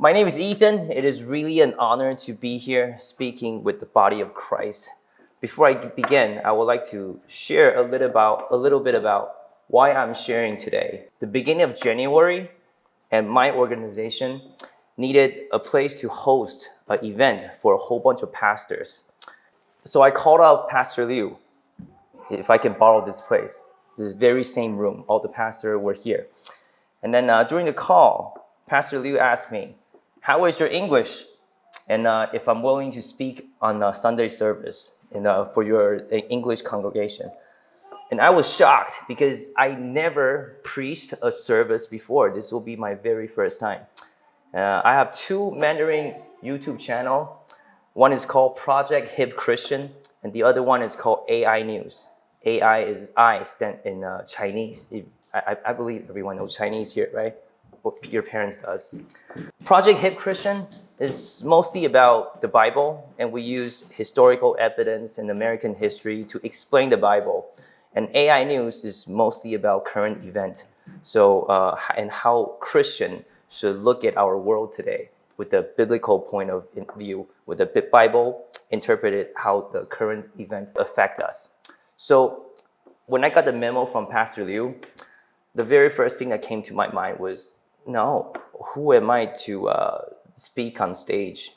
My name is Ethan. It is really an honor to be here speaking with the body of Christ. Before I begin, I would like to share a little about a little bit about why I'm sharing today. The beginning of January and my organization needed a place to host an event for a whole bunch of pastors. So I called out Pastor Liu if I can borrow this place. This very same room, all the pastors were here. And then uh, during the call, Pastor Liu asked me, how is your English? And uh, if I'm willing to speak on a Sunday service in, uh, for your uh, English congregation. And I was shocked because I never preached a service before. This will be my very first time. Uh, I have two Mandarin YouTube channel. One is called Project Hip Christian, and the other one is called AI News. AI is I stand in uh, Chinese. I, I believe everyone knows Chinese here, right? What your parents does. Project Hip Christian is mostly about the Bible, and we use historical evidence and American history to explain the Bible. And AI News is mostly about current event. So, uh, and how Christian should look at our world today with the biblical point of view, with the Bible interpreted how the current event affect us. So when I got the memo from Pastor Liu, the very first thing that came to my mind was, no, who am I to uh, speak on stage?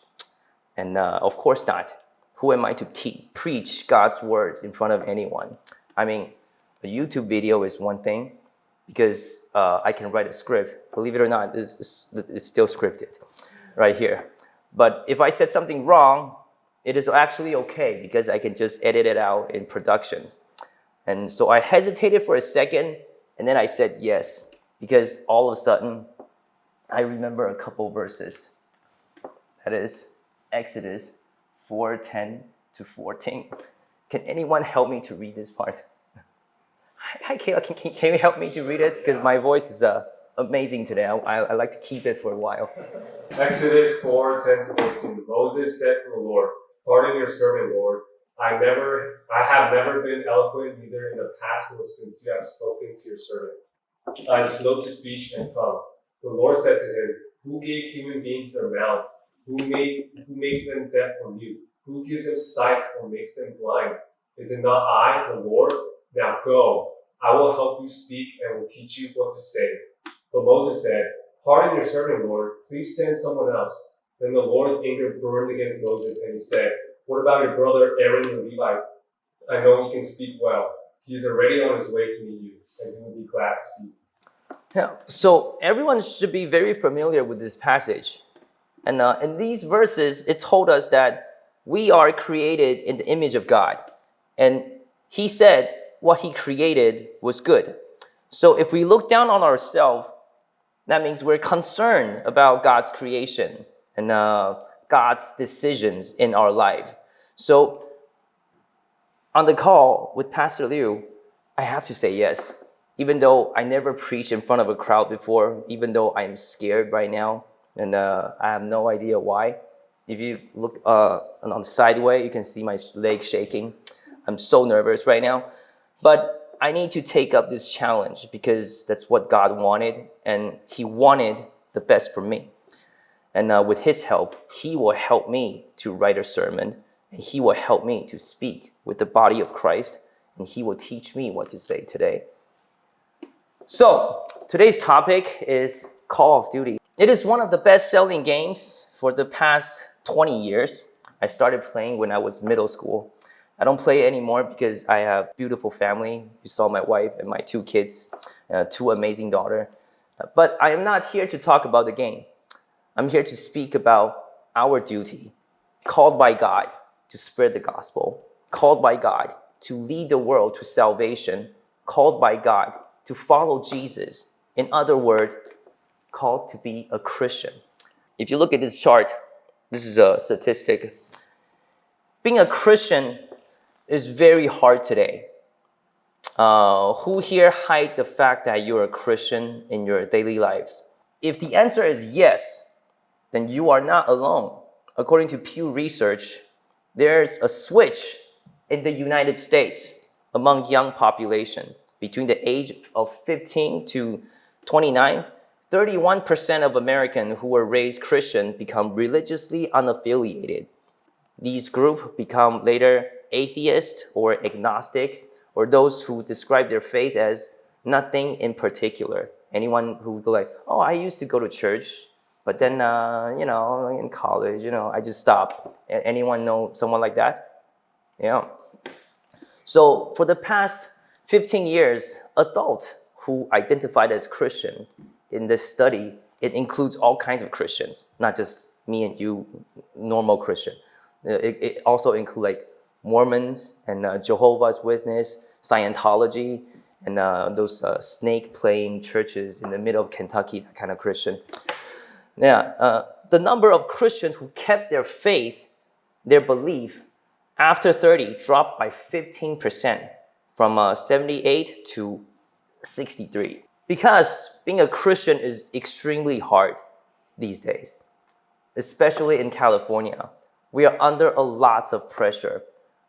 And uh, of course not. Who am I to preach God's words in front of anyone? I mean, a YouTube video is one thing, because uh, I can write a script. Believe it or not, it's, it's still scripted right here. But if I said something wrong, it is actually okay because I can just edit it out in productions. And so I hesitated for a second and then I said yes because all of a sudden I remember a couple verses. That is Exodus 4:10 to 14. Can anyone help me to read this part? Hi, Kayla, can, can, can you help me to read it? Because my voice is uh, amazing today. I, I, I, like to keep it for a while. Exodus 4:10 to 14. Moses said to the Lord, Pardon your servant, Lord. I never, I have never been eloquent neither in the past nor since you have spoken to your servant. I am slow to speech and tongue. The Lord said to him, Who gave human beings their mouths? Who made, who makes them deaf or mute? Who gives them sight or makes them blind? Is it not I, the Lord? Now go, I will help you speak and will teach you what to say. But Moses said, Pardon your servant, Lord. Please send someone else. Then the Lord's anger burned against Moses, and he said, What about your brother Aaron the Levite? I know he can speak well. He is already on his way to meet you, and he will be glad to see you. Yeah, so everyone should be very familiar with this passage. And uh, in these verses, it told us that we are created in the image of God. And he said, what he created was good. So if we look down on ourselves, that means we're concerned about God's creation and uh, God's decisions in our life. So on the call with Pastor Liu, I have to say yes. Even though I never preached in front of a crowd before, even though I'm scared right now, and uh, I have no idea why. If you look uh, on the sideway, you can see my leg shaking. I'm so nervous right now. But I need to take up this challenge because that's what God wanted and he wanted the best for me. And uh, with his help, he will help me to write a sermon and he will help me to speak with the body of Christ and he will teach me what to say today. So today's topic is Call of Duty. It is one of the best-selling games for the past 20 years. I started playing when I was middle school. I don't play anymore because I have beautiful family. You saw my wife and my two kids, uh, two amazing daughter. But I am not here to talk about the game. I'm here to speak about our duty, called by God to spread the gospel, called by God to lead the world to salvation, called by God to follow Jesus. In other words, called to be a Christian. If you look at this chart, this is a statistic. Being a Christian is very hard today. Uh, who here hide the fact that you're a Christian in your daily lives? If the answer is yes, then you are not alone. According to Pew Research, there's a switch in the United States among young population between the age of 15 to 29. 31% of Americans who were raised Christian become religiously unaffiliated. These groups become later atheist or agnostic, or those who describe their faith as nothing in particular. Anyone who would go like, oh, I used to go to church, but then, uh, you know, in college, you know, I just stopped. Anyone know someone like that? Yeah. So for the past 15 years, adults who identified as Christian in this study, it includes all kinds of Christians, not just me and you, normal Christian. Uh, it, it also includes like Mormons and uh, Jehovah's Witness, Scientology, and uh, those uh, snake playing churches in the middle of Kentucky, that kind of Christian. Yeah, uh, the number of Christians who kept their faith, their belief, after 30 dropped by 15% from uh, 78 to 63. Because being a Christian is extremely hard these days, especially in California. We are under a lot of pressure.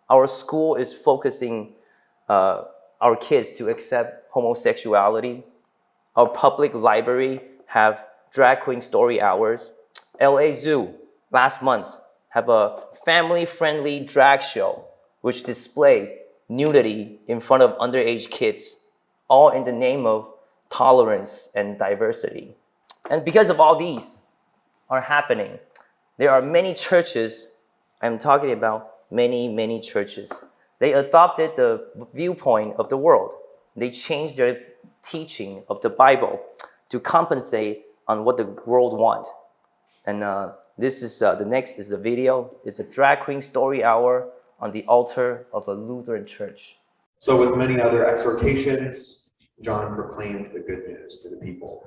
Our school is focusing uh, our kids to accept homosexuality. Our public library have drag queen story hours. LA Zoo last month have a family-friendly drag show which display nudity in front of underage kids, all in the name of tolerance and diversity. And because of all these are happening, there are many churches, I'm talking about many, many churches they adopted the viewpoint of the world. They changed their teaching of the Bible to compensate on what the world want. And uh, this is uh, the next is a video. It's a drag queen story hour on the altar of a Lutheran church. So with many other exhortations, John proclaimed the good news to the people.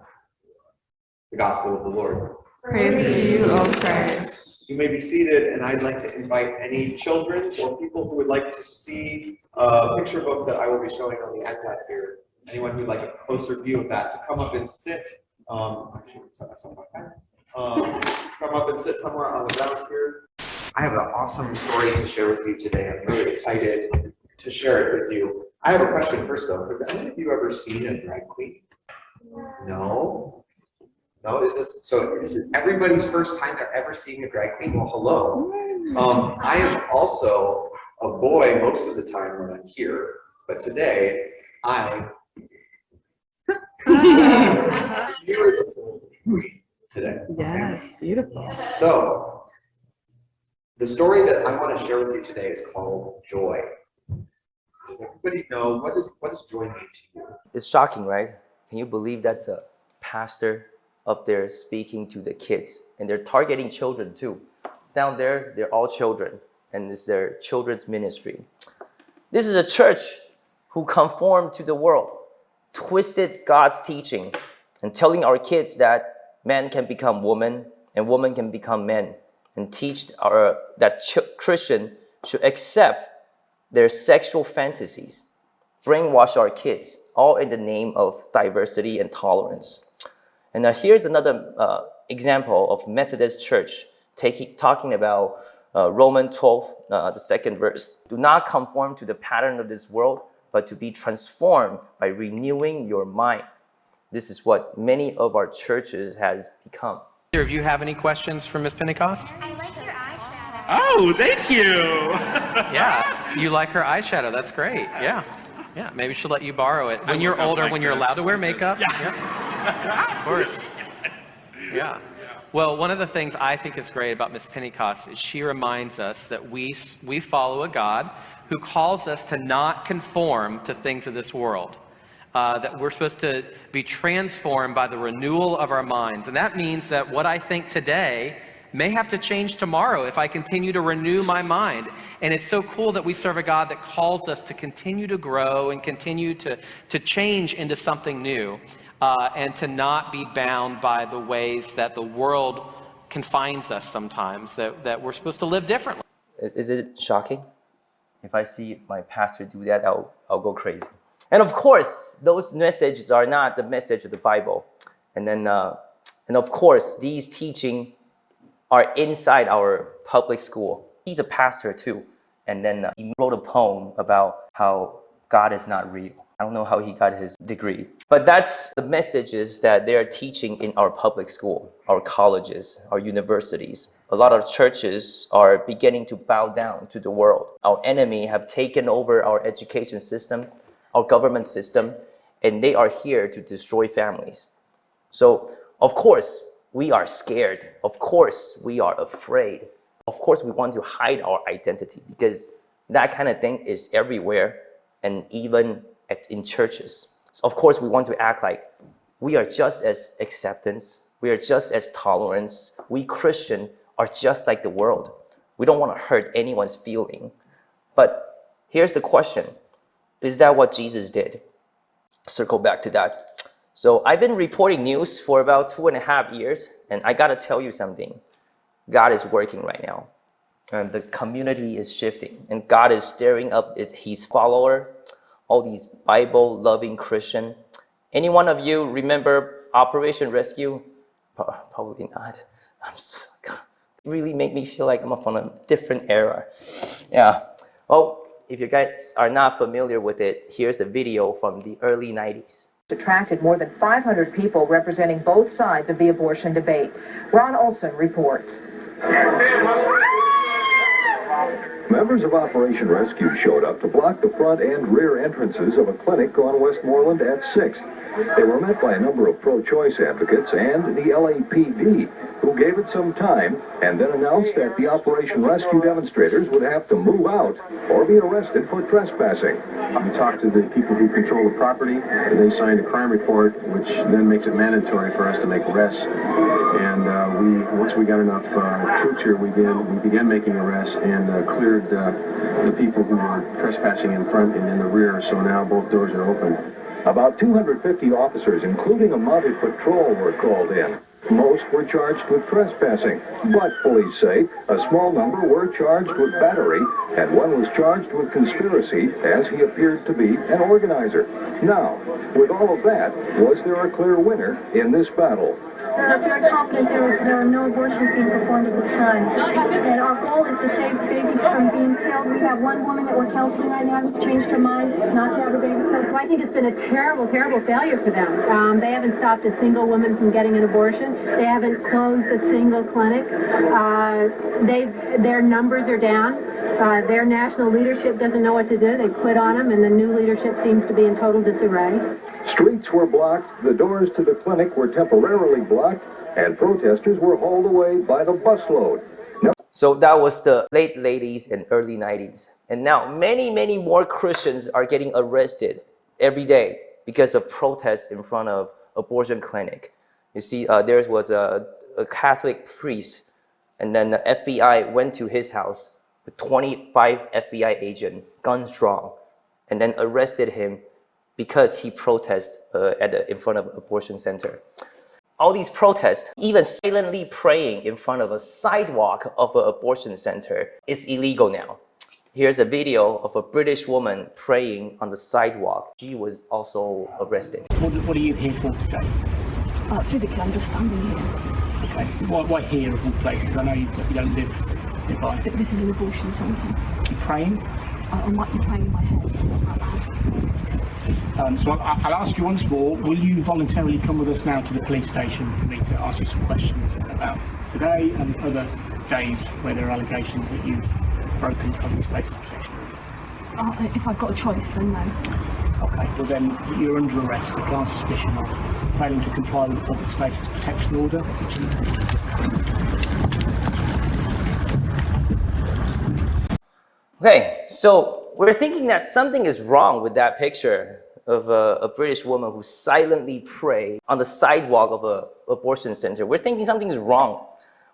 The gospel of the Lord. Praise to you, O Christ. You may be seated, and I'd like to invite any children or people who would like to see a picture book that I will be showing on the iPad here. Anyone who'd like a closer view of that to come up and sit. Um, actually, um, come up and sit somewhere on the ground here. I have an awesome story to share with you today. I'm really excited to share it with you. I have a question first, though. Have any of you ever seen a drag queen? No? No, is this so? This is everybody's first time they're ever seeing a drag queen. Well, hello. Um, I am also a boy most of the time when I'm here, but today I today. Yes, beautiful. So the story that I want to share with you today is called Joy. Does everybody know what is what does joy mean to you? It's shocking, right? Can you believe that's a pastor up there speaking to the kids and they're targeting children too. Down there, they're all children and it's their children's ministry. This is a church who conformed to the world, twisted God's teaching and telling our kids that men can become women and women can become men and teach our, that Christian should accept their sexual fantasies, brainwash our kids, all in the name of diversity and tolerance. And now here's another uh, example of Methodist Church taking, talking about uh, Roman 12, uh, the second verse. Do not conform to the pattern of this world, but to be transformed by renewing your minds. This is what many of our churches has become. Either of you have any questions for Miss Pentecost? I like your eyeshadow. Oh, thank you. yeah, you like her eyeshadow. That's great. Yeah. Yeah, maybe she'll let you borrow it when you're older, like when you're allowed to wear makeup. Yeah. yeah. of course. Yeah. Well, one of the things I think is great about Miss Pentecost is she reminds us that we, we follow a God who calls us to not conform to things of this world. Uh, that we're supposed to be transformed by the renewal of our minds. And that means that what I think today may have to change tomorrow if I continue to renew my mind. And it's so cool that we serve a God that calls us to continue to grow and continue to, to change into something new uh, and to not be bound by the ways that the world confines us sometimes, that, that we're supposed to live differently. Is it shocking? If I see my pastor do that, I'll, I'll go crazy. And of course, those messages are not the message of the Bible. And then, uh, and of course, these teaching are inside our public school. He's a pastor too. And then uh, he wrote a poem about how God is not real. I don't know how he got his degree. But that's the messages that they are teaching in our public school, our colleges, our universities. A lot of churches are beginning to bow down to the world. Our enemy have taken over our education system, our government system, and they are here to destroy families. So, of course, we are scared. Of course, we are afraid. Of course, we want to hide our identity because that kind of thing is everywhere and even at, in churches. So of course, we want to act like we are just as acceptance, we are just as tolerance. We Christian are just like the world. We don't want to hurt anyone's feeling. But here's the question. Is that what Jesus did? Circle back to that. So I've been reporting news for about two and a half years, and I gotta tell you something. God is working right now. And the community is shifting, and God is stirring up his follower, all these Bible-loving Christian. Any one of you remember Operation Rescue? Probably not. I'm so, God, really make me feel like I'm from a different era. Yeah. Well, if you guys are not familiar with it, here's a video from the early 90s. attracted more than 500 people representing both sides of the abortion debate. Ron Olson reports. Members of Operation Rescue showed up to block the front and rear entrances of a clinic on Westmoreland at 6th. They were met by a number of pro-choice advocates and the LAPD, who gave it some time and then announced that the Operation Rescue demonstrators would have to move out or be arrested for trespassing. We talked to the people who control the property, and they signed a crime report, which then makes it mandatory for us to make arrests. And uh, we, once we got enough uh, troops here, we began, we began making arrests and uh, cleared uh, the people who were trespassing in front and in the rear, so now both doors are open. About 250 officers, including a mounted patrol, were called in. Most were charged with trespassing, but police say a small number were charged with battery, and one was charged with conspiracy as he appeared to be an organizer. Now, with all of that, was there a clear winner in this battle? We're confident there, there are no abortions being performed at this time. And our goal is to save babies from being killed. We have one woman that we're counseling right now who's changed her mind not to have a baby. So I think it's been a terrible, terrible failure for them. Um, they haven't stopped a single woman from getting an abortion. They haven't closed a single clinic. Uh, they, their numbers are down. Uh, their national leadership doesn't know what to do. They quit on them, and the new leadership seems to be in total disarray. Streets were blocked, the doors to the clinic were temporarily blocked, and protesters were hauled away by the busload. So that was the late 80s and early 90s. And now many, many more Christians are getting arrested every day because of protests in front of abortion clinic. You see, uh, there was a, a Catholic priest, and then the FBI went to his house with 25 FBI agents, guns drawn, and then arrested him because he protests uh, at the, in front of abortion center. All these protests, even silently praying in front of a sidewalk of an abortion center, is illegal now. Here's a video of a British woman praying on the sidewalk. She was also arrested. What, what are you here for today? Uh, physically, I'm just standing here. Okay. Why, why here of all places? I know you, you don't live nearby. But this is an abortion centre. You praying? I, I might be praying in my head. Not out loud. Um, so I'll, I'll ask you once more. Will you voluntarily come with us now to the police station for me to ask you some questions about today and other days where there are allegations that you've broken public space protection? Uh, if I've got a choice, then no. Okay, well then you're under arrest on suspicion of failing to comply with the Public Spaces Protection Order, which you Okay, so we're thinking that something is wrong with that picture of a, a British woman who silently prayed on the sidewalk of a abortion center. We're thinking something is wrong.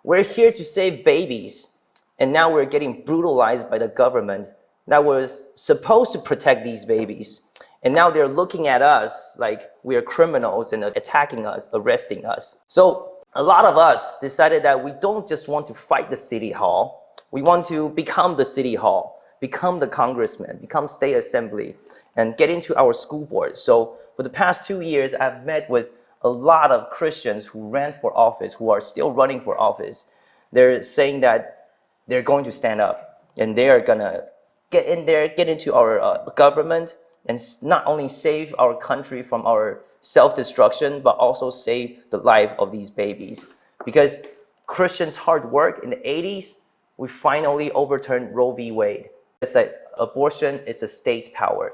We're here to save babies, and now we're getting brutalized by the government that was supposed to protect these babies. And now they're looking at us like we are criminals and attacking us, arresting us. So a lot of us decided that we don't just want to fight the city hall. We want to become the city hall, become the congressman, become state assembly, and get into our school board. So for the past two years, I've met with a lot of Christians who ran for office, who are still running for office. They're saying that they're going to stand up and they are gonna get in there, get into our uh, government, and not only save our country from our self-destruction, but also save the life of these babies. Because Christians' hard work in the 80s, we finally overturned Roe v. Wade. It's that abortion is a state's power.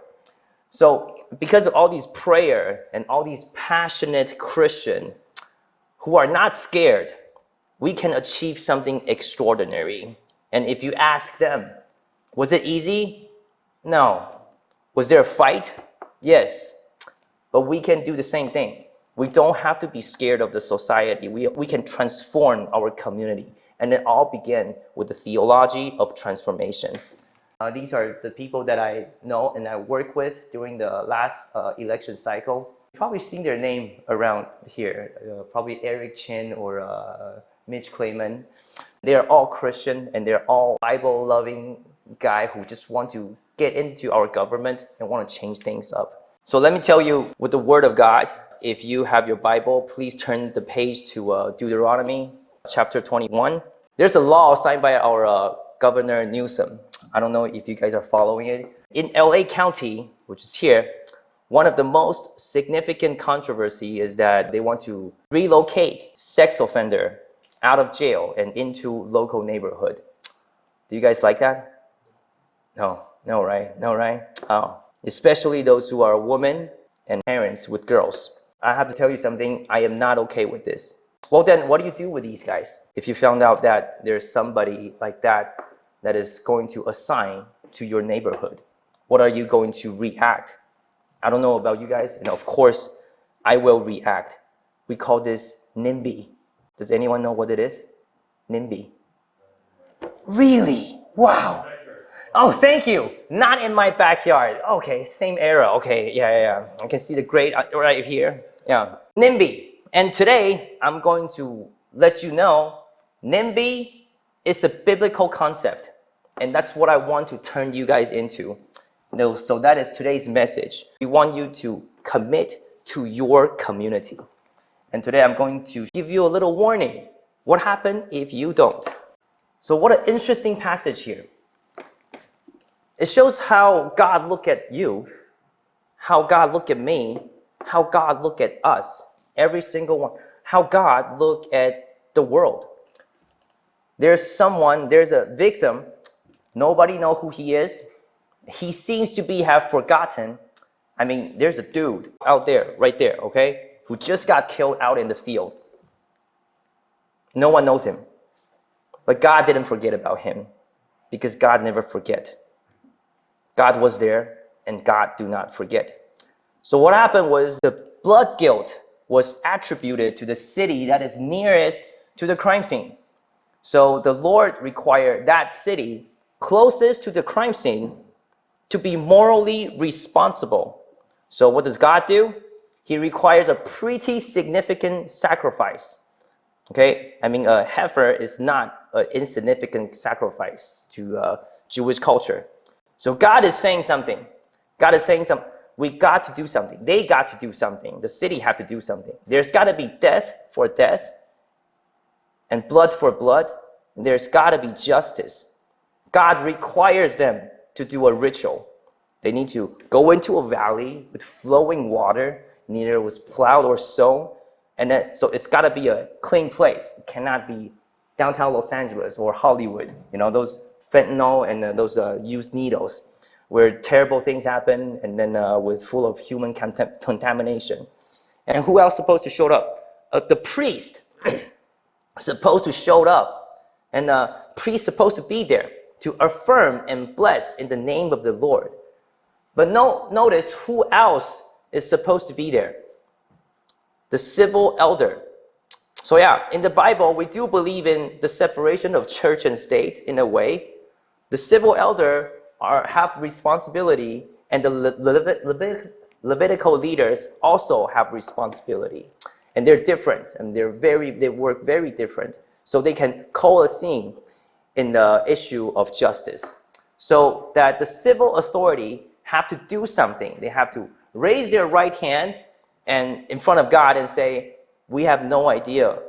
So because of all these prayer and all these passionate Christian who are not scared, we can achieve something extraordinary. And if you ask them, was it easy? No. Was there a fight? Yes. But we can do the same thing. We don't have to be scared of the society. We, we can transform our community. And it all begin with the theology of transformation. Uh, these are the people that I know and I work with during the last uh, election cycle. You've probably seen their name around here, uh, probably Eric Chin or uh, Mitch Clayman. They're all Christian and they're all Bible-loving guy who just want to get into our government and want to change things up. So let me tell you with the word of God, if you have your Bible, please turn the page to uh, Deuteronomy chapter 21. There's a law signed by our uh, Governor Newsom. I don't know if you guys are following it. In LA County, which is here, one of the most significant controversy is that they want to relocate sex offender out of jail and into local neighborhood. Do you guys like that? No, no, right? No, right? Oh, especially those who are women and parents with girls. I have to tell you something, I am not okay with this. Well then, what do you do with these guys? If you found out that there's somebody like that that is going to assign to your neighborhood, what are you going to react? I don't know about you guys, and of course, I will react. We call this NIMBY. Does anyone know what it is? NIMBY. Really? Wow. Oh, thank you. Not in my backyard. Okay, same era. Okay, yeah, yeah, yeah. I can see the grate uh, right here. Yeah. NIMBY. And today, I'm going to let you know NIMBY is a biblical concept. And that's what I want to turn you guys into. So that is today's message. We want you to commit to your community. And today I'm going to give you a little warning. What happened if you don't? So what an interesting passage here. It shows how God look at you, how God look at me, how God look at us, every single one, how God look at the world. There's someone, there's a victim, nobody know who he is. He seems to be have forgotten. I mean, there's a dude out there, right there, okay, who just got killed out in the field. No one knows him. But God didn't forget about him because God never forget. God was there and God do not forget. So what happened was the blood guilt was attributed to the city that is nearest to the crime scene. So the Lord required that city closest to the crime scene to be morally responsible. So what does God do? He requires a pretty significant sacrifice. Okay, I mean a heifer is not an insignificant sacrifice to uh, Jewish culture. So God is saying something. God is saying something. We got to do something. They got to do something. The city had to do something. There's got to be death for death and blood for blood. There's got to be justice. God requires them to do a ritual. They need to go into a valley with flowing water, neither was plowed or sown. And then, so it's got to be a clean place. It cannot be downtown Los Angeles or Hollywood. You know, those fentanyl and uh, those uh, used needles where terrible things happen and then uh, with full of human contamination. And who else supposed to show up? Uh, the priest supposed to show up and the uh, priest supposed to be there to affirm and bless in the name of the Lord. But no, notice who else is supposed to be there? The civil elder. So yeah, in the Bible, we do believe in the separation of church and state in a way, the civil elder are, have responsibility and the Levit Levit Levitical leaders also have responsibility. And they're different and they're very, they work very different. So they can coalesce in the issue of justice. So that the civil authority have to do something. They have to raise their right hand and in front of God and say, we have no idea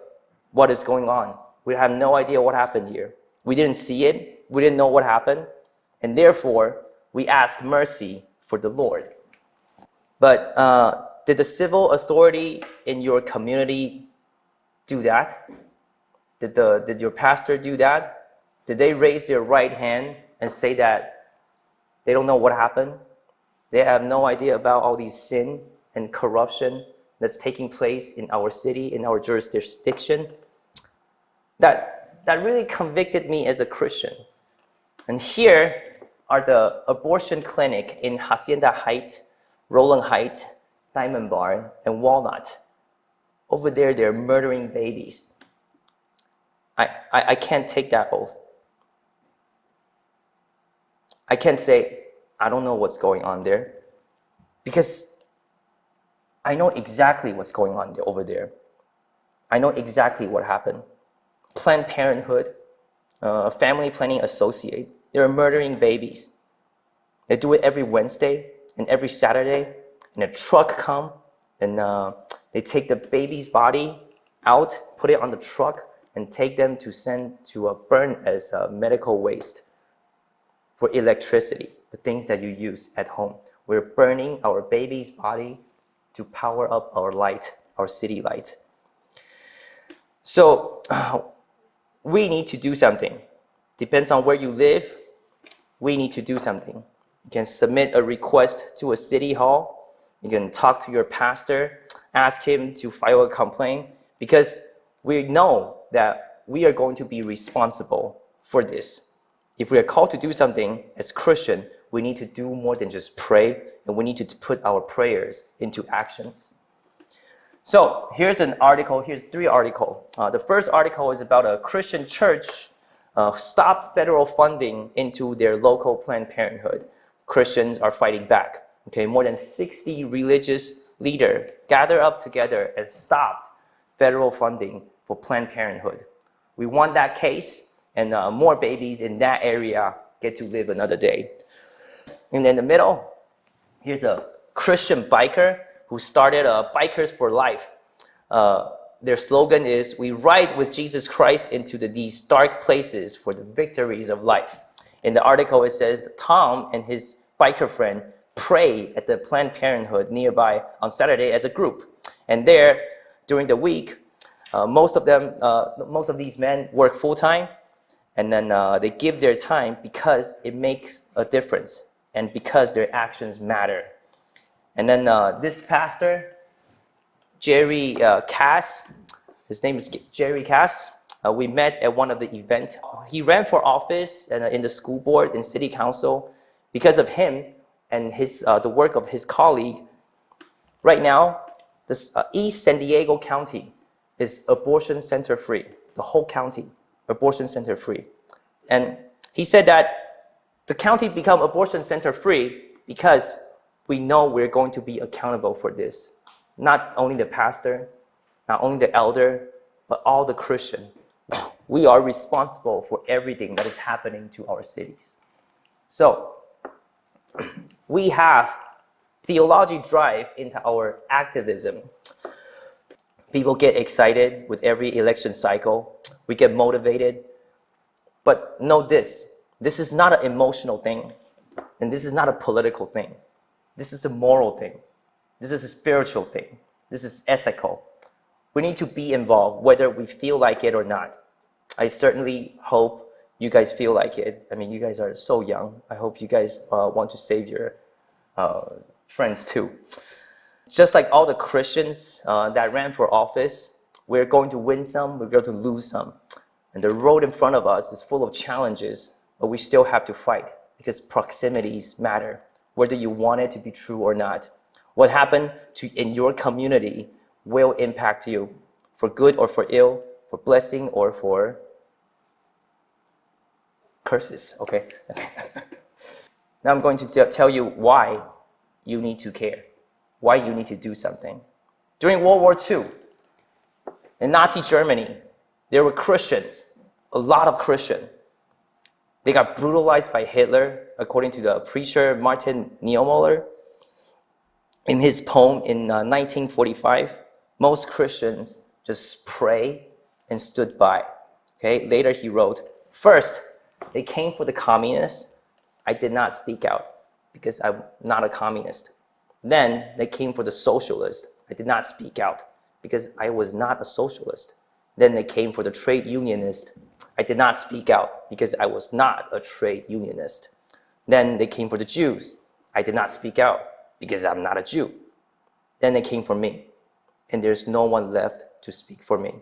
what is going on. We have no idea what happened here. We didn't see it. We didn't know what happened. And therefore, we ask mercy for the Lord. But uh, did the civil authority in your community do that? Did, the, did your pastor do that? Did they raise their right hand and say that they don't know what happened? They have no idea about all these sin and corruption that's taking place in our city, in our jurisdiction. That, that really convicted me as a Christian. And here are the abortion clinic in Hacienda Heights, Rowland Heights, Diamond Bar, and Walnut. Over there, they're murdering babies. I, I, I can't take that oath. I can't say, I don't know what's going on there because I know exactly what's going on over there. I know exactly what happened. Planned Parenthood, uh, Family Planning Associate, they're murdering babies. They do it every Wednesday and every Saturday, and a truck come and uh, they take the baby's body out, put it on the truck, and take them to send to a burn as a medical waste for electricity, the things that you use at home. We're burning our baby's body to power up our light, our city light. So we need to do something. Depends on where you live, we need to do something. You can submit a request to a city hall. You can talk to your pastor, ask him to file a complaint because we know that we are going to be responsible for this. If we are called to do something as Christian, we need to do more than just pray, and we need to put our prayers into actions. So here's an article, here's three articles. Uh, the first article is about a Christian church uh, stop federal funding into their local Planned Parenthood. Christians are fighting back. Okay, more than 60 religious leaders gather up together and stop federal funding for Planned Parenthood. We want that case, and uh, more babies in that area get to live another day. And in the middle, here's a Christian biker who started uh, Bikers for Life. Uh, their slogan is, we ride with Jesus Christ into the, these dark places for the victories of life. In the article, it says Tom and his biker friend pray at the Planned Parenthood nearby on Saturday as a group. And there, during the week, uh, most of them, uh, most of these men work full-time, and then uh, they give their time because it makes a difference and because their actions matter. And then uh, this pastor, Jerry uh, Cass. His name is Jerry Cass. Uh, we met at one of the events. He ran for office and, uh, in the school board and city council. Because of him and his, uh, the work of his colleague, right now, this, uh, East San Diego County is abortion center free. The whole county, abortion center free. And he said that the county become abortion center free because we know we're going to be accountable for this not only the pastor, not only the elder, but all the Christian. We are responsible for everything that is happening to our cities. So we have theology drive into our activism. People get excited with every election cycle. We get motivated. But know this, this is not an emotional thing. And this is not a political thing. This is a moral thing. This is a spiritual thing. This is ethical. We need to be involved whether we feel like it or not. I certainly hope you guys feel like it. I mean, you guys are so young. I hope you guys uh, want to save your uh, friends too. Just like all the Christians uh, that ran for office, we're going to win some, we're going to lose some. And the road in front of us is full of challenges, but we still have to fight because proximities matter, whether you want it to be true or not. What happened to in your community will impact you for good or for ill, for blessing or for curses, okay? now I'm going to tell you why you need to care, why you need to do something. During World War II, in Nazi Germany, there were Christians, a lot of Christians. They got brutalized by Hitler, according to the preacher Martin Niemöller in his poem in uh, 1945, most Christians just pray and stood by. Okay, later he wrote, first, they came for the communists. I did not speak out because I'm not a communist. Then they came for the socialist. I did not speak out because I was not a socialist. Then they came for the trade unionist. I did not speak out because I was not a trade unionist. Then they came for the Jews. I did not speak out because I'm not a Jew. Then they came for me, and there's no one left to speak for me.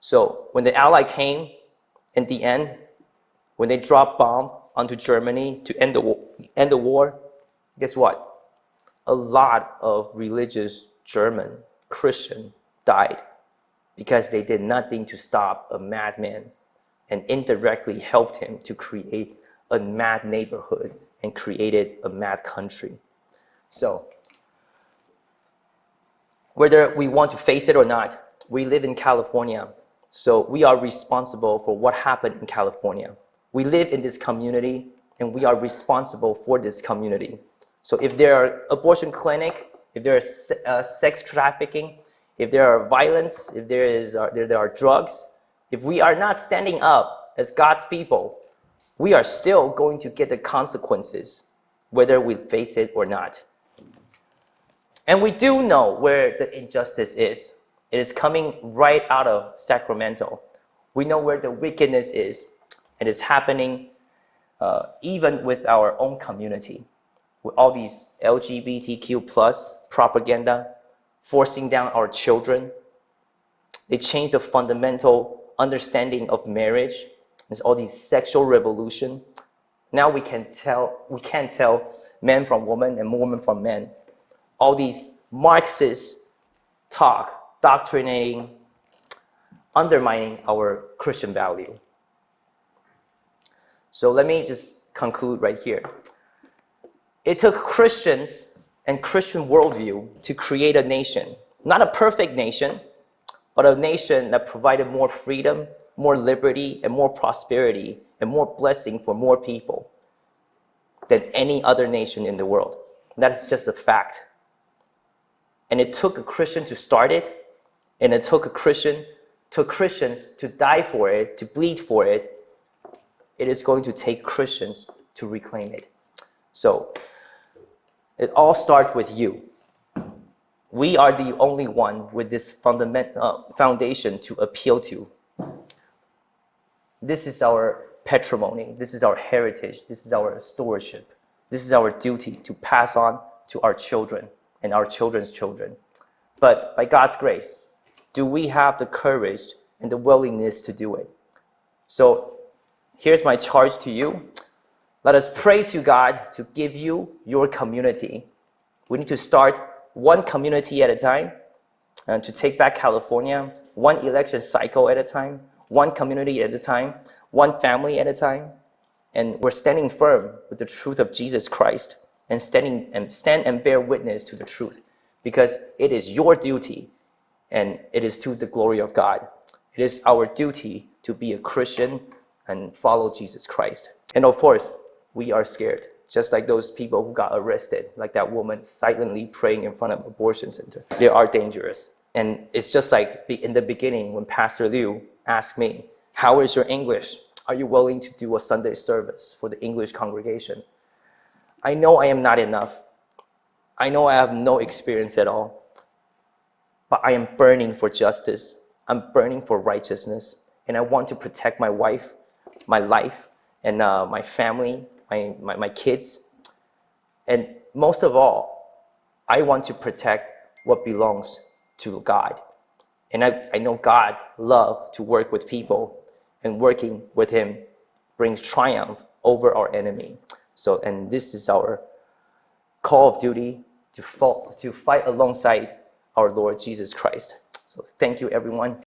So when the Ally came, in the end, when they dropped bomb onto Germany to end the, war, end the war, guess what? A lot of religious German Christian died because they did nothing to stop a madman and indirectly helped him to create a mad neighborhood and created a mad country. So whether we want to face it or not, we live in California. So we are responsible for what happened in California. We live in this community and we are responsible for this community. So if there are abortion clinic, if there is uh, sex trafficking, if there are violence, if there, is, uh, there, there are drugs, if we are not standing up as God's people, we are still going to get the consequences, whether we face it or not. And we do know where the injustice is. It is coming right out of Sacramento. We know where the wickedness is. It is happening uh, even with our own community, with all these LGBTQ plus propaganda, forcing down our children. They change the fundamental understanding of marriage. There's all these sexual revolution. Now we can tell we can't tell men from women and women from men all these Marxist talk, doctrinating, undermining our Christian value. So let me just conclude right here. It took Christians and Christian worldview to create a nation, not a perfect nation, but a nation that provided more freedom, more liberty, and more prosperity, and more blessing for more people than any other nation in the world. That is just a fact. And it took a Christian to start it, and it took a Christian, took Christians to die for it, to bleed for it. It is going to take Christians to reclaim it. So it all starts with you. We are the only one with this fundament, uh, foundation to appeal to. This is our patrimony. This is our heritage. This is our stewardship. This is our duty to pass on to our children and our children's children. But by God's grace, do we have the courage and the willingness to do it? So here's my charge to you. Let us pray to God to give you your community. We need to start one community at a time and to take back California, one election cycle at a time, one community at a time, one family at a time. And we're standing firm with the truth of Jesus Christ and standing and stand and bear witness to the truth because it is your duty and it is to the glory of God. It is our duty to be a Christian and follow Jesus Christ. And of course, we are scared, just like those people who got arrested, like that woman silently praying in front of abortion center. They are dangerous. And it's just like in the beginning when Pastor Liu asked me, how is your English? Are you willing to do a Sunday service for the English congregation? I know I am not enough. I know I have no experience at all. But I am burning for justice. I'm burning for righteousness. And I want to protect my wife, my life, and uh, my family, my, my, my kids. And most of all, I want to protect what belongs to God. And I, I know God loves to work with people, and working with Him brings triumph over our enemy. So, and this is our call of duty to, fall, to fight alongside our Lord Jesus Christ. So thank you, everyone.